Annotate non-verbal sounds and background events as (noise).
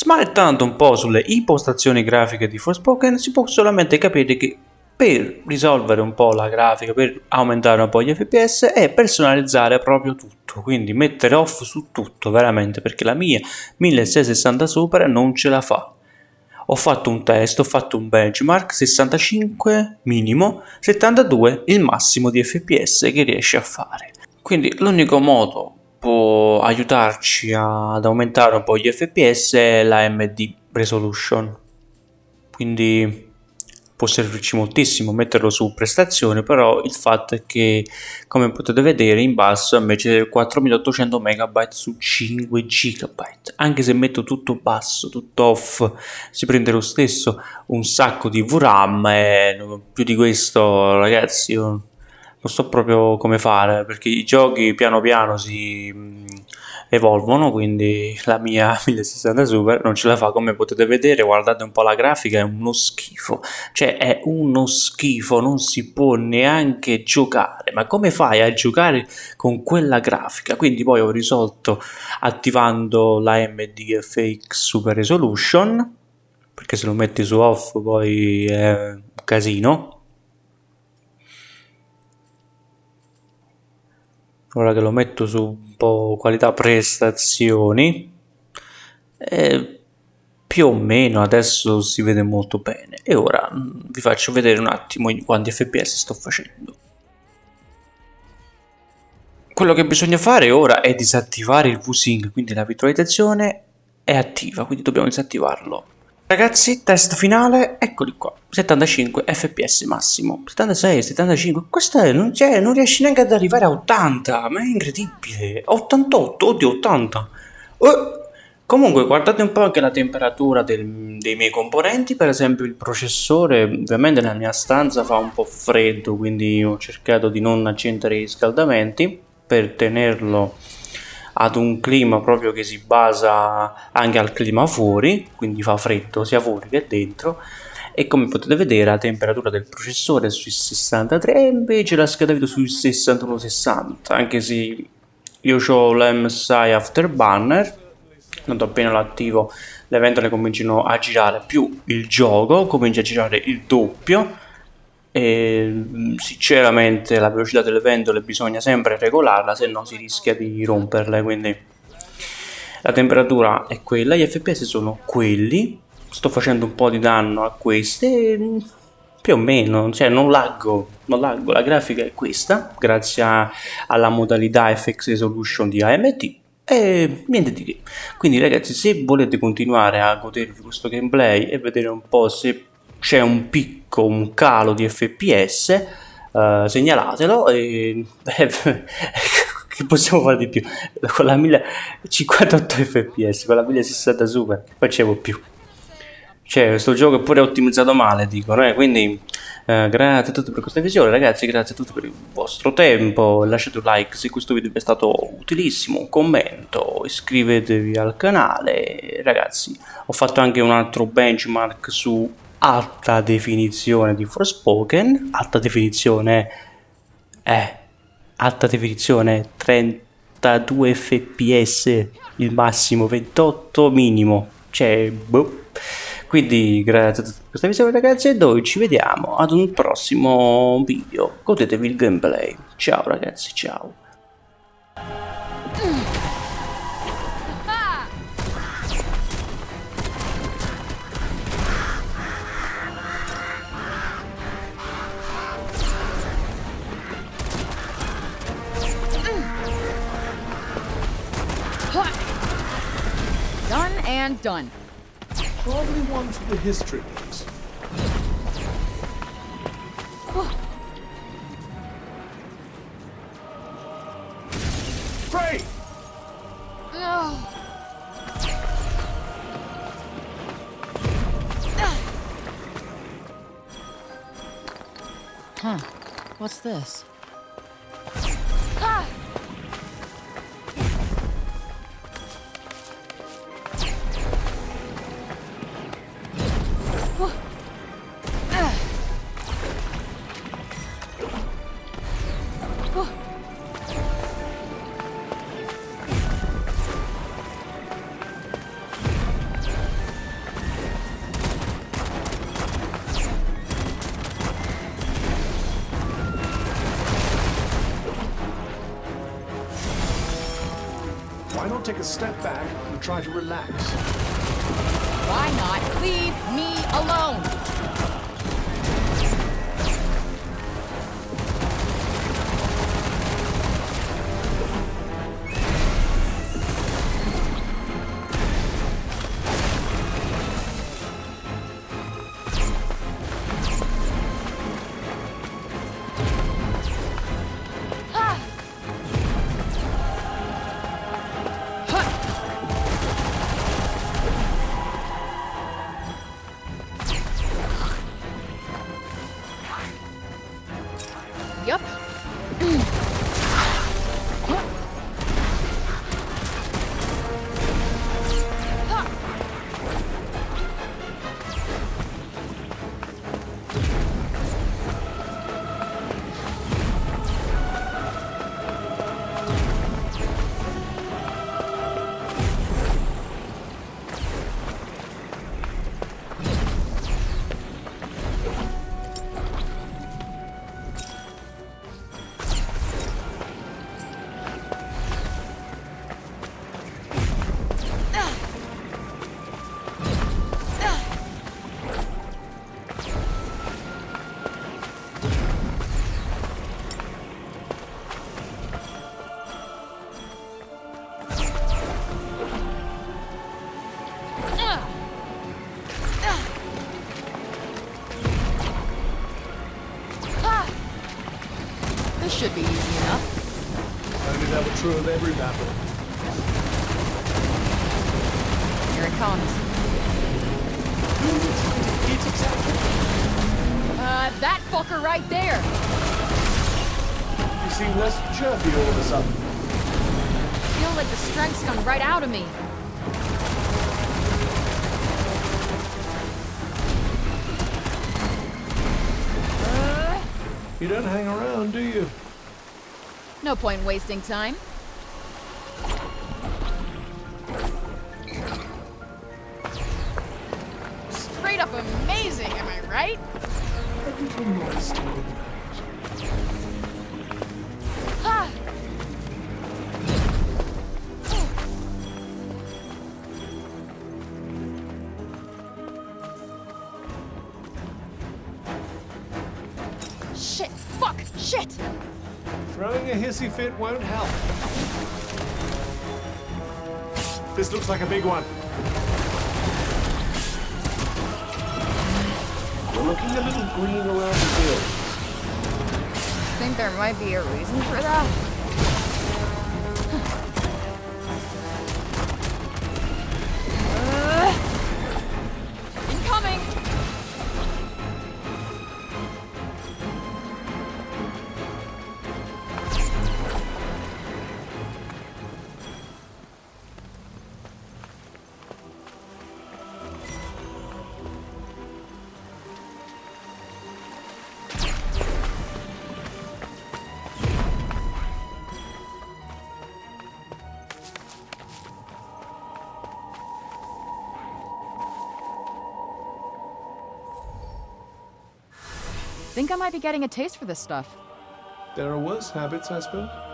Smanettando un po' sulle impostazioni grafiche di Forspoken si può solamente capire che per risolvere un po' la grafica, per aumentare un po' gli fps è personalizzare proprio tutto, quindi mettere off su tutto veramente perché la mia 1660 Super non ce la fa. Ho fatto un test, ho fatto un benchmark 65 minimo, 72 il massimo di fps che riesce a fare. Quindi l'unico modo può aiutarci ad aumentare un po' gli fps è la AMD Resolution. Quindi può servirci moltissimo metterlo su prestazione però il fatto è che come potete vedere in basso invece 4800 MB su 5 GB anche se metto tutto basso tutto off si prende lo stesso un sacco di VRAM e più di questo ragazzi io non so proprio come fare perché i giochi piano piano si evolvono quindi la mia (laughs) 1060 Super non ce la fa. Come potete vedere guardate un po' la grafica è uno schifo. Cioè è uno schifo non si può neanche giocare. Ma come fai a giocare con quella grafica? Quindi poi ho risolto attivando la AMD FX Super Resolution perché se lo metti su off poi è un casino ora che lo metto su un po' qualità prestazioni eh, più o meno adesso si vede molto bene. E ora mm, vi faccio vedere un attimo quanti fps sto facendo. Quello che bisogna fare ora è disattivare il VSync quindi la virtualizzazione è attiva quindi dobbiamo disattivarlo Ragazzi, test finale, eccoli qua, 75 fps massimo, 76, 75, questo è, non, cioè, non riesci neanche ad arrivare a 80, ma è incredibile, 88, oddio 80. Uh, comunque guardate un po' anche la temperatura del, dei miei componenti, per esempio il processore, ovviamente nella mia stanza fa un po' freddo, quindi ho cercato di non accendere i riscaldamenti per tenerlo ad un clima proprio che si basa anche al clima fuori, quindi fa freddo sia fuori che dentro. E come potete vedere la temperatura del processore è sui 63 e invece la scheda video sui 61-60 anche se io ho l'MSI Afterburner tanto appena lo attivo le ventole cominciano a girare più il gioco comincia a girare il doppio e sinceramente la velocità delle ventole bisogna sempre regolarla se no si rischia di romperle quindi la temperatura è quella. Gli fps sono quelli. Sto facendo un po' di danno a queste più o meno cioè non laggo non laggo. La grafica è questa grazie alla modalità FX Resolution di AMD e niente di che. Quindi ragazzi se volete continuare a godervi questo gameplay e vedere un po' se c'è un picco, un calo di fps, eh, segnalatelo e (laughs) che possiamo fare di più? Con la 1058 fps, con la 1060 super, facevo più. Cioè, questo gioco è pure ottimizzato male, dicono, eh? quindi eh, grazie a tutti per questa visione, ragazzi, grazie a tutti per il vostro tempo, lasciate un like se questo video vi è stato utilissimo, un commento, iscrivetevi al canale, ragazzi, ho fatto anche un altro benchmark su alta definizione di Forspoken, alta definizione è alta definizione 32 fps il massimo 28 minimo. Cioè boh. quindi grazie a tutti per questa visione ragazzi e noi ci vediamo ad un prossimo video. Godetevi il gameplay. Ciao ragazzi ciao and done. Probably one for the history books. Pray! Huh. What's this? Take a step back and try to relax. Why not leave me alone? It true of every battle. Here it comes. Who are you trying to hit exactly? Uh, that fucker right there. You seem less chirpy all of a sudden. feel like the strength's gone right out of me. You don't hang around, do you? No point wasting time. Straight up amazing, am I right? A little modesty would not. Ha! Shit! Fuck! Shit! Throwing a hissy fit won't help. This looks like a big one. We're looking a little green around the ears. Think there might be a reason for that? Think I might be getting a taste for this stuff. There are worse habits, I suppose.